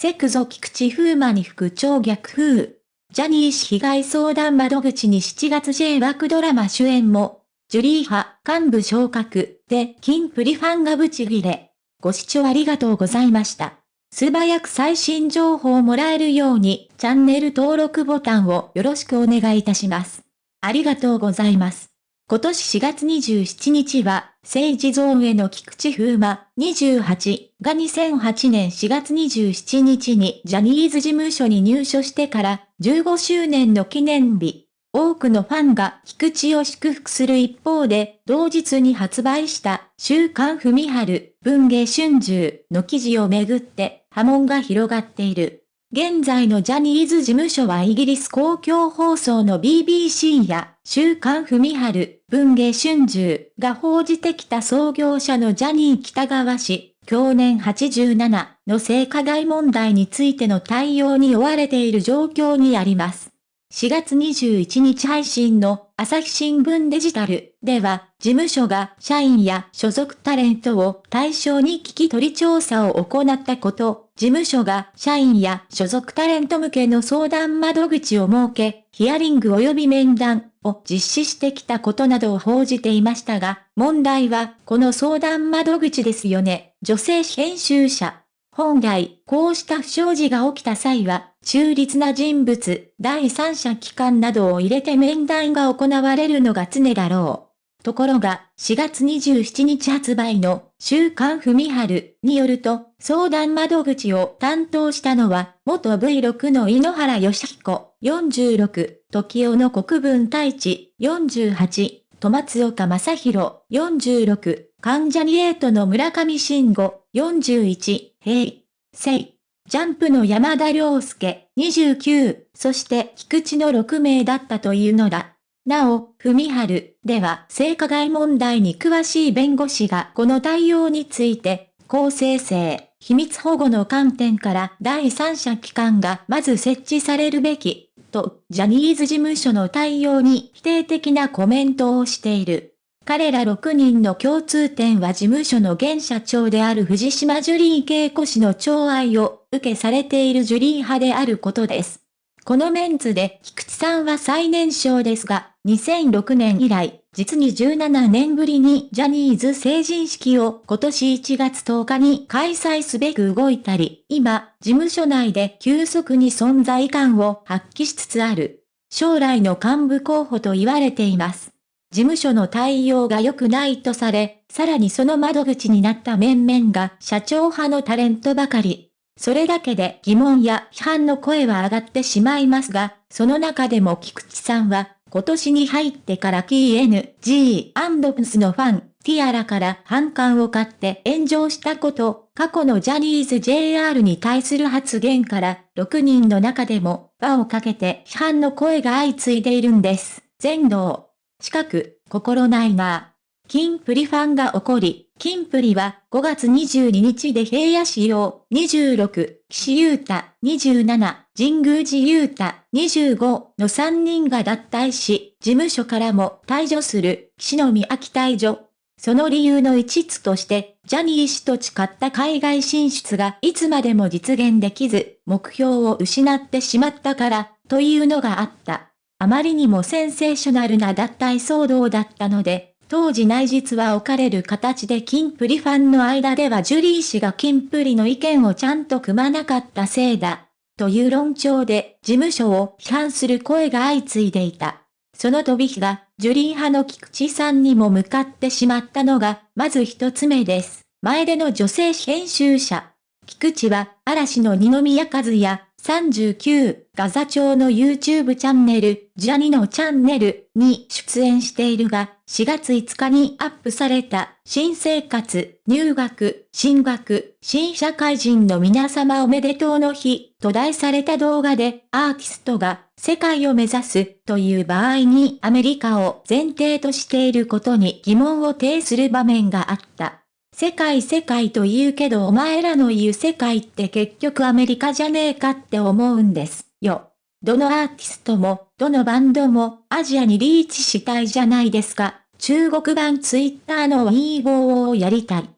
セクゾ菊池風磨に副長逆風。ジャニー氏被害相談窓口に7月 J 枠ドラマ主演も、ジュリー派幹部昇格で金プリファンがブチギレ。ご視聴ありがとうございました。素早く最新情報をもらえるようにチャンネル登録ボタンをよろしくお願いいたします。ありがとうございます。今年4月27日は、政治ゾーンへの菊池風磨28が2008年4月27日にジャニーズ事務所に入所してから15周年の記念日。多くのファンが菊池を祝福する一方で、同日に発売した週刊文春文芸春秋の記事をめぐって波紋が広がっている。現在のジャニーズ事務所はイギリス公共放送の BBC や週刊文春、文芸春秋が報じてきた創業者のジャニー北川氏、去年87の性加害問題についての対応に追われている状況にあります。4月21日配信の朝日新聞デジタルでは、事務所が社員や所属タレントを対象に聞き取り調査を行ったこと、事務所が社員や所属タレント向けの相談窓口を設け、ヒアリング及び面談を実施してきたことなどを報じていましたが、問題はこの相談窓口ですよね。女性編集者。本来、こうした不祥事が起きた際は、中立な人物、第三者機関などを入れて面談が行われるのが常だろう。ところが、4月27日発売の週刊文春によると、相談窓口を担当したのは、元 V6 の井ノ原義彦、46、時代の国分太一、48、戸松岡正宏、46、関ジャニエイトの村上信五、41、平、聖、ジャンプの山田涼介、29、そして菊池の6名だったというのだ。なお、文春では性加害問題に詳しい弁護士がこの対応について、公正性、秘密保護の観点から第三者機関がまず設置されるべき、と、ジャニーズ事務所の対応に否定的なコメントをしている。彼ら6人の共通点は事務所の現社長である藤島ジュリー恵子氏の寵愛を受けされているジュリー派であることです。このメンツで菊池さんは最年少ですが、2006年以来、実に17年ぶりにジャニーズ成人式を今年1月10日に開催すべく動いたり、今、事務所内で急速に存在感を発揮しつつある、将来の幹部候補と言われています。事務所の対応が良くないとされ、さらにその窓口になった面々が社長派のタレントばかり。それだけで疑問や批判の声は上がってしまいますが、その中でも菊池さんは、今年に入ってから KNG&PS のファン、ティアラから反感を買って炎上したこと、過去のジャニーズ JR に対する発言から、6人の中でも、輪をかけて批判の声が相次いでいるんです。全道。近く、心ないな。金プリファンが起こり、金プリは5月22日で平野仕様26、岸優太27、神宮寺優太25の3人が脱退し、事務所からも退場する、岸野宮秋退場。その理由の一つとして、ジャニー氏と誓った海外進出がいつまでも実現できず、目標を失ってしまったから、というのがあった。あまりにもセンセーショナルな脱退騒動だったので、当時内実は置かれる形でキンプリファンの間ではジュリー氏がキンプリの意見をちゃんと組まなかったせいだ。という論調で事務所を批判する声が相次いでいた。その飛び火がジュリー派の菊池さんにも向かってしまったのが、まず一つ目です。前での女性編集者。菊池は嵐の二宮和也、39、ガザ町の YouTube チャンネル、ジャニのチャンネルに出演しているが、4月5日にアップされた、新生活、入学、進学、新社会人の皆様おめでとうの日、と題された動画で、アーティストが、世界を目指す、という場合にアメリカを前提としていることに疑問を呈する場面があった。世界世界と言うけどお前らの言う世界って結局アメリカじゃねえかって思うんですよ。どのアーティストも、どのバンドもアジアにリーチしたいじゃないですか。中国版ツイッターの Weibo をやりたい。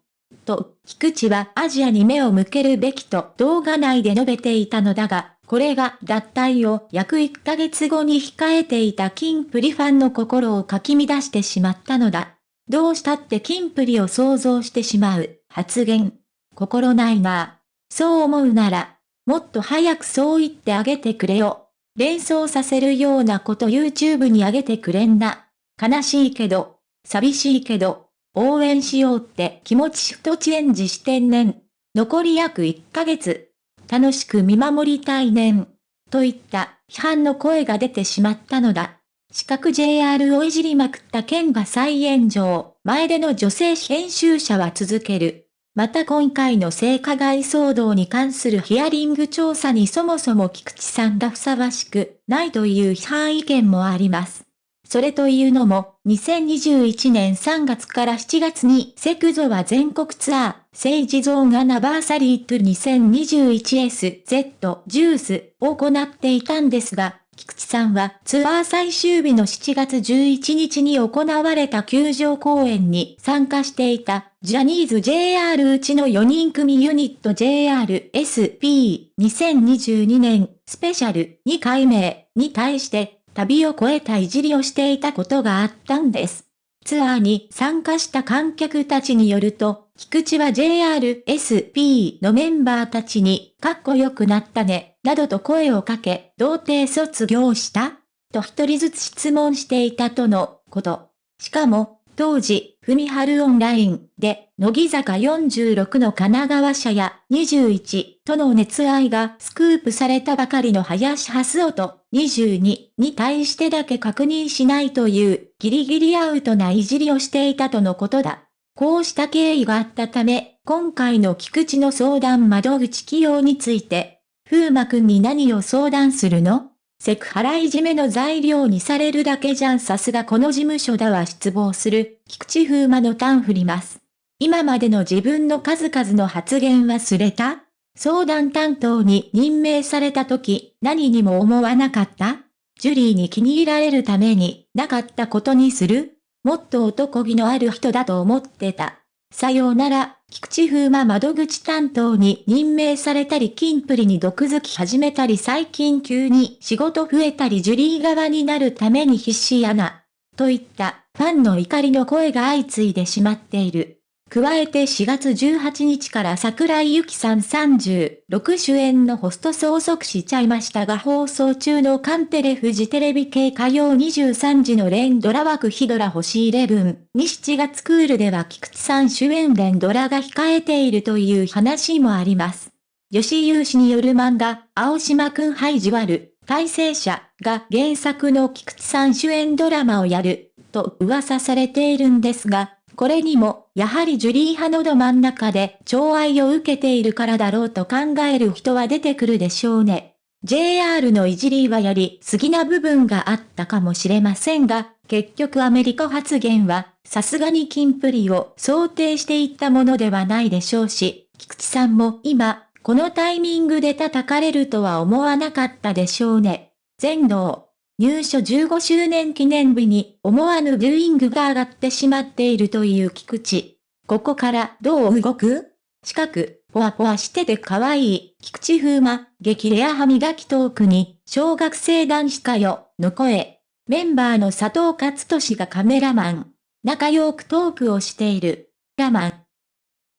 と、菊池はアジアに目を向けるべきと動画内で述べていたのだが、これが脱退を約1ヶ月後に控えていたキンプリファンの心をかき乱してしまったのだ。どうしたってキンプリを想像してしまう発言。心ないな。そう思うなら、もっと早くそう言ってあげてくれよ。連想させるようなこと YouTube にあげてくれんな。悲しいけど、寂しいけど、応援しようって気持ちとチェンジしてんねん。残り約1ヶ月。楽しく見守りたいねん。といった批判の声が出てしまったのだ。四角 JR をいじりまくった件が再炎上。前での女性編集者は続ける。また今回の性加害騒動に関するヒアリング調査にそもそも菊池さんがふさわしくないという批判意見もあります。それというのも、2021年3月から7月にセクゾは全国ツアー、政治ゾーンアナバーサリート 2021SZ ジュースを行っていたんですが、菊池さんはツアー最終日の7月11日に行われた球場公演に参加していたジャニーズ JR うちの4人組ユニット JRSP2022 年スペシャル2回目に対して旅を越えたいじりをしていたことがあったんです。ツアーに参加した観客たちによると、菊池は JRSP のメンバーたちに、かっこよくなったね、などと声をかけ、童貞卒業したと一人ずつ質問していたとのこと。しかも、当時、ふみはるオンラインで、乃木坂46の神奈川社や21との熱愛がスクープされたばかりの林蓮音22に対してだけ確認しないというギリギリアウトないじりをしていたとのことだ。こうした経緯があったため、今回の菊池の相談窓口起用について、風磨くんに何を相談するの？セクハラいじめの材料にされるだけじゃん。さすがこの事務所だわ。失望する、菊池風磨のタン振ります。今までの自分の数々の発言忘れた？相談担当に任命された時、何にも思わなかった？ジュリーに気に入られるために、なかったことにする？もっと男気のある人だと思ってた。さようなら、菊池風磨窓口担当に任命されたり金プリに毒づき始めたり最近急に仕事増えたりジュリー側になるために必死やな。といったファンの怒りの声が相次いでしまっている。加えて4月18日から桜井由紀さん36主演のホスト相続しちゃいましたが放送中のカンテレフジテレビ系火曜23時の連ドラ枠ヒドラ星11に7月クールでは菊池さん主演連ドラが控えているという話もあります。吉優氏による漫画、青島くんハイジワル、改正者が原作の菊池さん主演ドラマをやる、と噂されているんですが、これにも、やはりジュリー派のど真ん中で、寵愛を受けているからだろうと考える人は出てくるでしょうね。JR のいじりはやりすぎな部分があったかもしれませんが、結局アメリカ発言は、さすがにキンプリを想定していったものではないでしょうし、菊池さんも今、このタイミングで叩かれるとは思わなかったでしょうね。全能。入所15周年記念日に思わぬビューイングが上がってしまっているという菊池。ここからどう動く？近く、ぽわぽわしてて可愛い、菊池風磨、激レア歯磨きトークに、小学生男子かよ、の声。メンバーの佐藤勝利がカメラマン。仲良くトークをしている。ラマン。